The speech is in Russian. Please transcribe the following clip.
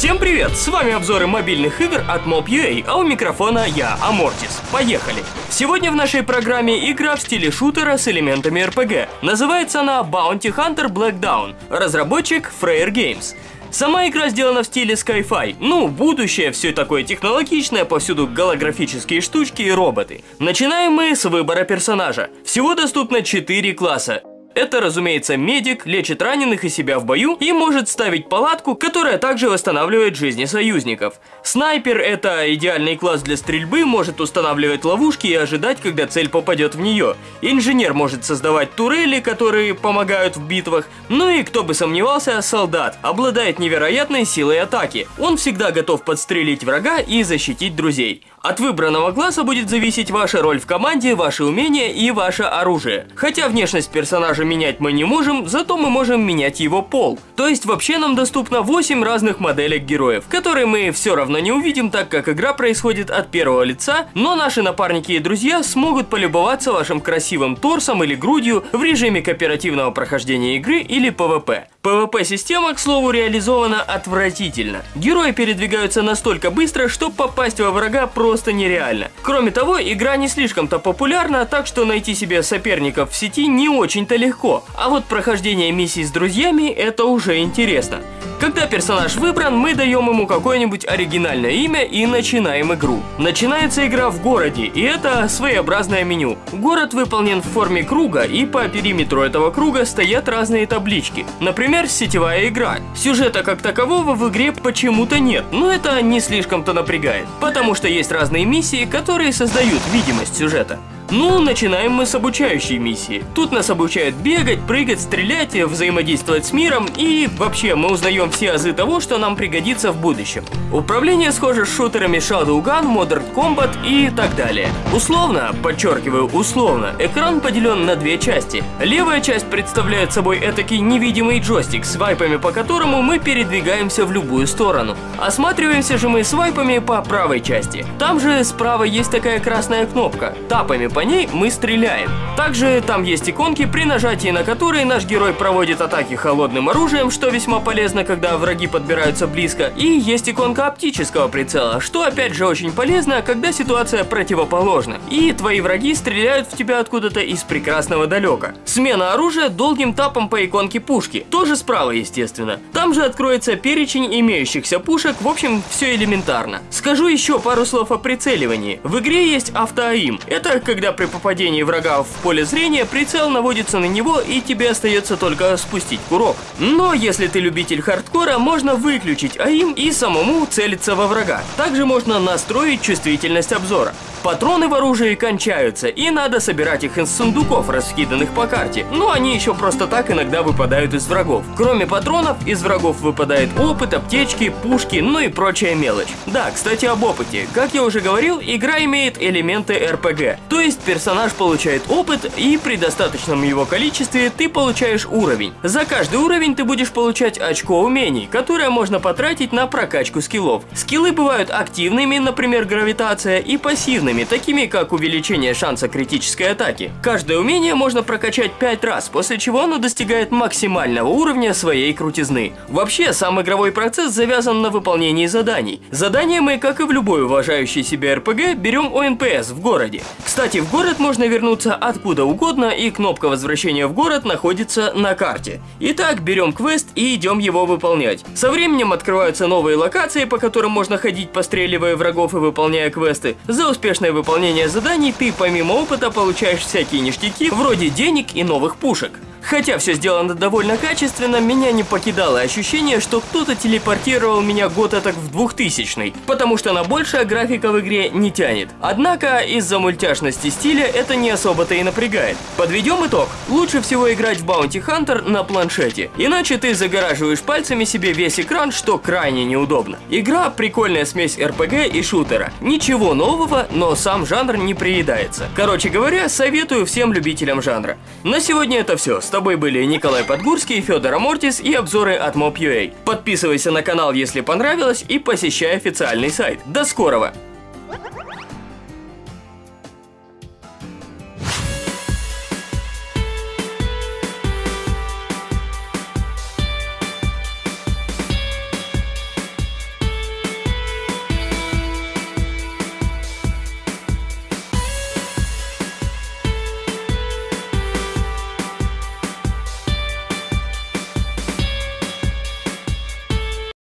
Всем привет! С вами обзоры мобильных игр от Mob.ua, а у микрофона я, Амортис. Поехали! Сегодня в нашей программе игра в стиле шутера с элементами RPG. Называется она Bounty Hunter Black Dawn. Разработчик Freyr Games. Сама игра сделана в стиле Sci-Fi. Ну, будущее, все такое технологичное, повсюду голографические штучки и роботы. Начинаем мы с выбора персонажа. Всего доступно 4 класса. Это, разумеется, медик, лечит раненых и себя в бою и может ставить палатку, которая также восстанавливает жизни союзников. Снайпер – это идеальный класс для стрельбы, может устанавливать ловушки и ожидать, когда цель попадет в нее. Инженер может создавать турели, которые помогают в битвах. Ну и, кто бы сомневался, солдат. Обладает невероятной силой атаки. Он всегда готов подстрелить врага и защитить друзей. От выбранного класса будет зависеть ваша роль в команде, ваши умения и ваше оружие. Хотя внешность персонажа менять мы не можем, зато мы можем менять его пол. То есть вообще нам доступно 8 разных моделек героев, которые мы все равно не увидим, так как игра происходит от первого лица, но наши напарники и друзья смогут полюбоваться вашим красивым торсом или грудью в режиме кооперативного прохождения игры или PvP. PvP-система, к слову, реализована отвратительно. Герои передвигаются настолько быстро, что попасть во врага просто нереально. Кроме того, игра не слишком-то популярна, так что найти себе соперников в сети не очень-то легко. А вот прохождение миссий с друзьями – это уже интересно. Когда персонаж выбран, мы даем ему какое-нибудь оригинальное имя и начинаем игру. Начинается игра в городе, и это своеобразное меню. Город выполнен в форме круга, и по периметру этого круга стоят разные таблички. Например, сетевая игра. Сюжета как такового в игре почему-то нет, но это не слишком-то напрягает, потому что есть разные миссии, которые создают видимость сюжета. Ну, начинаем мы с обучающей миссии. Тут нас обучают бегать, прыгать, стрелять, взаимодействовать с миром и вообще мы узнаем все азы того, что нам пригодится в будущем. Управление схоже с шутерами Shadowgun, Modern Combat и так далее. Условно, подчеркиваю условно, экран поделен на две части. Левая часть представляет собой этакий невидимый джойстик, с вайпами по которому мы передвигаемся в любую сторону. Осматриваемся же мы с вайпами по правой части. Там же справа есть такая красная кнопка. Тапами по ней мы стреляем. Также там есть иконки, при нажатии на которые наш герой проводит атаки холодным оружием, что весьма полезно, когда враги подбираются близко. И есть иконка оптического прицела, что опять же очень полезно, когда ситуация противоположна. И твои враги стреляют в тебя откуда-то из прекрасного далека. Смена оружия долгим тапом по иконке пушки. Тоже справа, естественно. Там же откроется перечень имеющихся пушек, в общем, все элементарно. Скажу еще пару слов о прицеливании. В игре есть автоаим. Это когда при попадении врага в поле зрения прицел наводится на него и тебе остается только спустить курок. Но если ты любитель хардкора, можно выключить АИМ и самому целиться во врага. Также можно настроить чувствительность обзора. Патроны в оружии кончаются, и надо собирать их из сундуков, раскиданных по карте. Но они еще просто так иногда выпадают из врагов. Кроме патронов, из врагов выпадает опыт, аптечки, пушки, ну и прочая мелочь. Да, кстати об опыте. Как я уже говорил, игра имеет элементы РПГ. То есть персонаж получает опыт, и при достаточном его количестве ты получаешь уровень. За каждый уровень ты будешь получать очко умений, которое можно потратить на прокачку скиллов. Скиллы бывают активными, например, гравитация, и пассивными такими как увеличение шанса критической атаки. Каждое умение можно прокачать 5 раз, после чего оно достигает максимального уровня своей крутизны. Вообще, сам игровой процесс завязан на выполнении заданий. Задания мы, как и в любой уважающей себя РПГ, берем у НПС в городе. Кстати, в город можно вернуться откуда угодно, и кнопка возвращения в город находится на карте. Итак, берем квест и идем его выполнять. Со временем открываются новые локации, по которым можно ходить, постреливая врагов и выполняя квесты. За успешное выполнение заданий ты помимо опыта получаешь всякие ништяки, вроде денег и новых пушек. Хотя все сделано довольно качественно, меня не покидало ощущение, что кто-то телепортировал меня год так в 2000 потому что на большая графика в игре не тянет. Однако, из-за мультяшности стиля это не особо-то и напрягает. Подведем итог. Лучше всего играть в Bounty Hunter на планшете, иначе ты загораживаешь пальцами себе весь экран, что крайне неудобно. Игра прикольная смесь RPG и шутера. Ничего нового, но сам жанр не приедается. Короче говоря, советую всем любителям жанра. На сегодня это все. С тобой были Николай Подгурский, Федор Амортис и обзоры от Mob.ua. Подписывайся на канал, если понравилось, и посещай официальный сайт. До скорого!